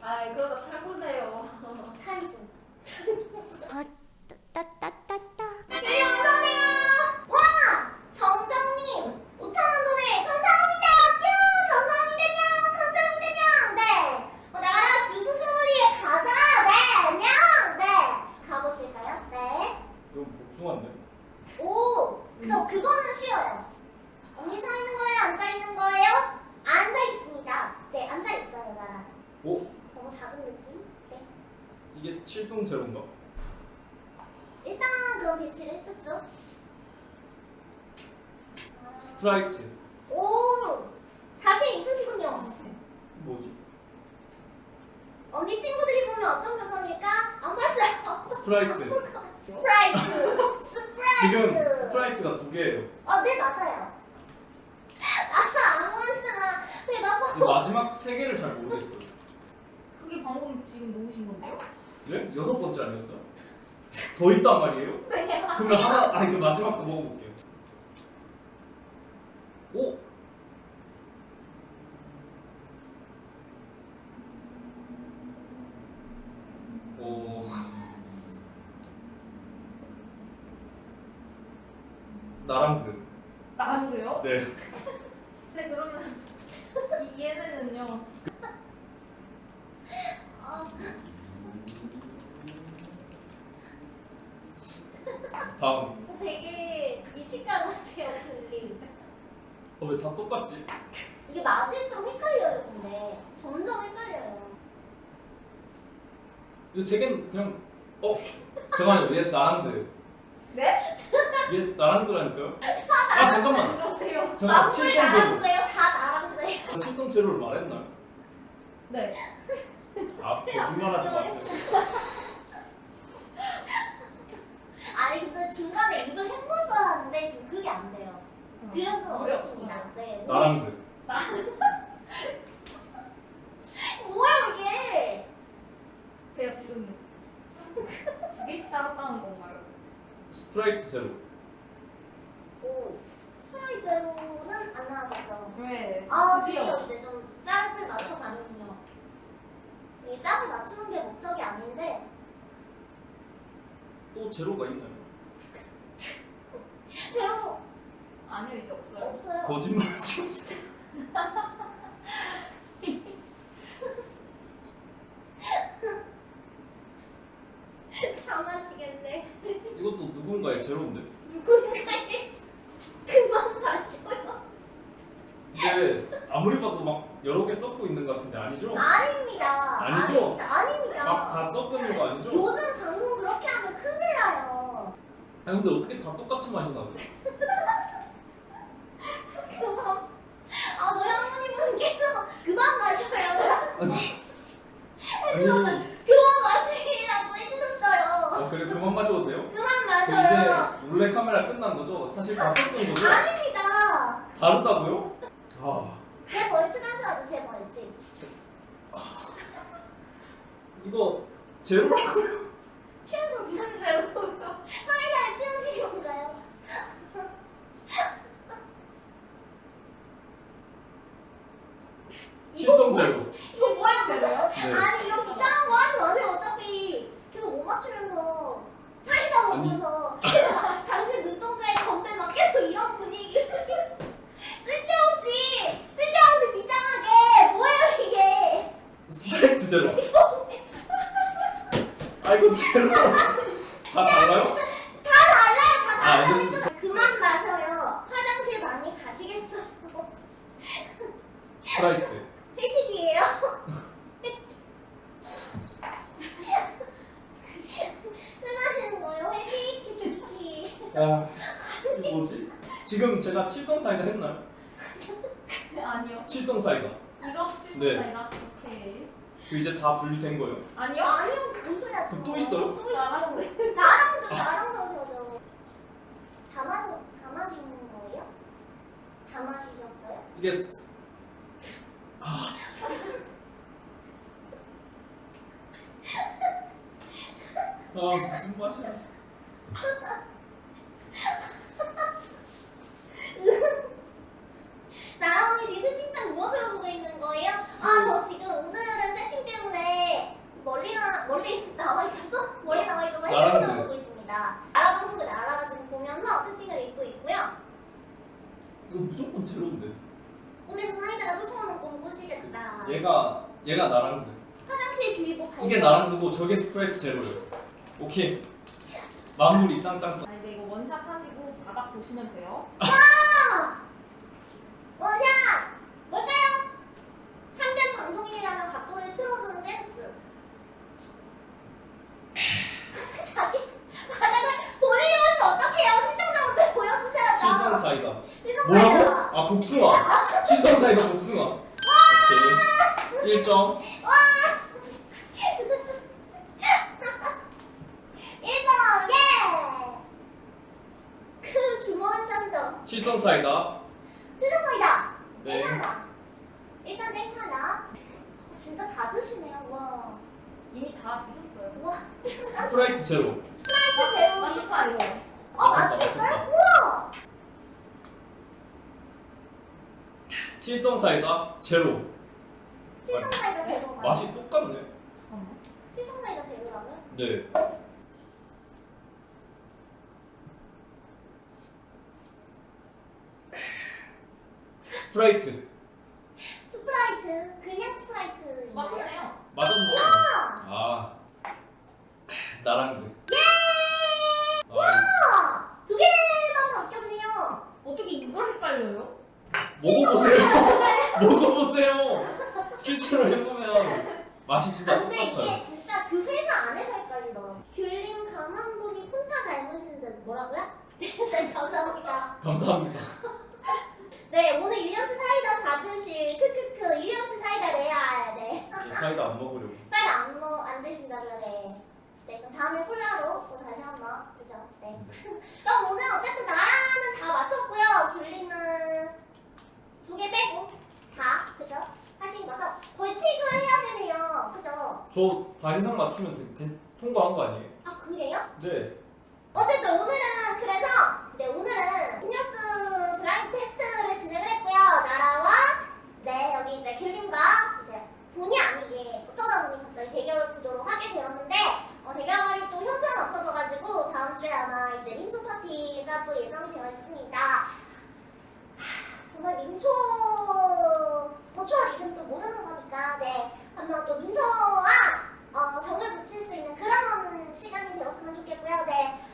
아 그러다 탈구돼요. 탈구. 따따따따 네, 어서오세요. 와! 정정님 5천원 돈을 감사합니다. 뿅! 감사합니다. 뿅! 감사합니다. 뿅! 네. 어, 나라 주스 소리에 가자. 네. 뿅! 네. 가보실까요? 네. 이거 복숭아인데? 오! 그래서 그거는 쉬워요. 언니 서 있는 거예요? 앉아 있는 거예요? 앉아 있습니다. 네, 앉아 있어요, 나라. 오? 너무 작은 느낌? 네. 이게 칠성 제로인가? 일단 그럼 배치를. 아, 스프라이트 오! 자신 있으시군요. 뭐지? 언니 친구들이 보면 어떤 표정일까? 안 봤어요. 스프라이트 스프라이트. 스프라이트. 지금 스프라이트가 두 개예요 어, 네 맞아요. 아, 아무한테나 이 대답하고. 마지막 세 개를 잘 모르겠어요 그게 방금 지금 놓으신 건데요? 네? 여섯 번째 아니었어요? 더 있단 말이에요? 네. 그러면 하나 아니 그 마지막 거 먹어볼게요 오? 오 나랑드 나랑도요? 네네 그러면 이 얘네는요. 아, 다음 되게 미식가 같아요, 글리. 어왜 다 똑같지? 이게 맛일수록 헷갈려요, 근데. 점점 헷갈려요. 이거 세 개는 그냥 어 잠깐만요 얘 나랑드 네? 얘 나랑드라니까요? 아 잠깐만 그러세요. 잠깐 아무리 칠성 제로? 다 나랑도예요. 칠성 제로를 말했나요? 네. 아 거짓말하지 마세요 아니, 근데 중간에 입을 헹궜어야 하는데 지금 그게 안 돼요. 그래서 어렵습니다. 네. 나랑드 뭐야, 이게? 제가 지금 두 개씩 따랐다는 건가요? 스프라이트 제로 오. 스프라이트 제로는 안 나왔었죠. 네. 아, 드디어. 이제 좀 짭을 맞춰가는군요. 이 짭을 맞추는 게 목적이 아닌데, 또 제로가 있나요? 제로 아니요 이제 없어요. 없어요. 거짓말 하지 마세요 다 마시겠네. 이것도 누군가의 제로인데 누군가의 그만 마셔요. 근데 아무리 봐도 막 여러 개 섞고 있는 것 같은데 아니죠? 아닙니다. 아니죠? 아닙니다. 아닙니다. 막다 섞는 거 아니죠? 요즘 방송 그렇게 하면 큰일 나요. 아니 근데 어떻게 다 똑같은 맛이 나죠? 그만. 아, 너희 할머니분께서 그만 마셔요. 아니 해주셨어요. 아니 그만 마시라고 해주셨어요. 아, 그래 그만 마셔도 돼요? 그만 그 마셔요. 이제 몰래 카메라 끝난 거죠? 사실 다 섞은 거죠? 아닙니 다. 다르다고요? 아 제 벌칙 하셔야죠, 제 벌칙. 이거 제로라고요? 취하셨어요? 사이다를 취하신 건가요? 칠성 제로 이거 뭐야, 제로요? 네. 아니 이런 이상한 거 하지 마세요 어차피 계속 못 맞추면서 사이다 아니. 먹으면서 당신 눈동자에 건배 막 계속 이런 분위기 쓸데없이 쓸데없이 비장하게 뭐예요 이게 스프라이트 제로 아 이거 제로 다 달라요? 다 달라요 다 아, 달라요 알겠습니다. 그만 마셔요 화장실 많이 가시겠어요 스프라이트 회식이에요 술 마시는 거예요 회식 키키키키 야 뭐지? 지금 제가 칠성 사이다 했나요? 아니요. 칠성 사이다 이거 네. 스티커가 오케이. 그 이제 다 분리된 거예요 아니요. 아니요 무슨 소리 하시는 그또 거예요? 있어요? 또 있어요 나랑 나랑도 나랑도 저도 다 마시 다 마시는 거예요? 다 마시셨어요? 이게 스- 아. 아 무슨 맛이야 나랑 언니 지금 채팅창 무엇을 보고 있는 거예요? 아 저 지금 오늘은 세팅 때문에 이거 무조건 제로인데. 꿈에서 사이다가 쫓아오는 꿈 꾸시겠다. 얘가 얘가 나랑드. 화장실 발견. 이게 나랑드고 저게 스프라이트 제로예요. 오케이. 마무리 땅땅땅. 아, 이제 이거 원샷 하시고 바닥 보시면 돼요. 아! 원샷! 뭘까요? 참된 방송인이라는 각도를 틀어주는 센스. 자기 바닥을 본인이 보시면 어떡해요? 시청자분들 보여주셔야죠. 실성 사이다. 시선 뭐라고? 사이다. 아 복숭아. 실성 사이다 복숭아. 오케이. 1점. 일점 예! 그 규모 한 실성 사이다. 시선 사이다. 네. 땡하나. 일단 땡하나. 진짜 다 드시네요. 와. 이미 다 드셨어요. 와. 스프라이트 제로. 스프라이트 제로. 맞을 거 아니고. 어, 맞췄다? 맞췄다. 우와! 칠성 사이다 제로. 칠성사이다 제로가. 맛이 똑같네. 잠깐만. 칠성사이다 제로라고요? 네. 스프라이트. 스프라이트. 그냥 스프라이트. 맞췄네요. 맞았네. 와! 아. 나랑드. 예! 아, 와! 두 개만 바뀌었네요. 어떻게 이걸 헷갈려요? 먹어보세요. 먹어보세요. 실제로 해보면 맛이 진짜 아, 근데 이게 똑같아요. 진짜 그 회사 안에서 헷갈리더라고. 귤림 가만 보니 콘타 닮으신 듯 뭐라고요? 네, 감사합니다. 감사합니다. 네, 오늘 1년치 사이다 다 드실 크크크 1년치 사이다 레알. 네. 이 사이다 안 먹으려고. 사이다 안, 먹, 안 드신다고요? 네. 네, 그럼 다음에 콜라로 또 다시 한번. 그죠? 네. 그럼 오늘 어쨌든 나라는 다 맞췄고요. 귤림은 두개 빼고 다. 그죠? 하신 거죠? 벌칙을 해야 되네요. 그죠? 저 반 이상 맞추면 되- 되- 통과한 거 아니에요? 아, 그래요? 네. 아마 이제 민초 파티가 또 예정되어 있습니다. 정말 민초 버추얼 이름도 모르는 거니까 네 한번 또 민초와 어, 정을 붙일 수 있는 그런 시간이 되었으면 좋겠고요. 네.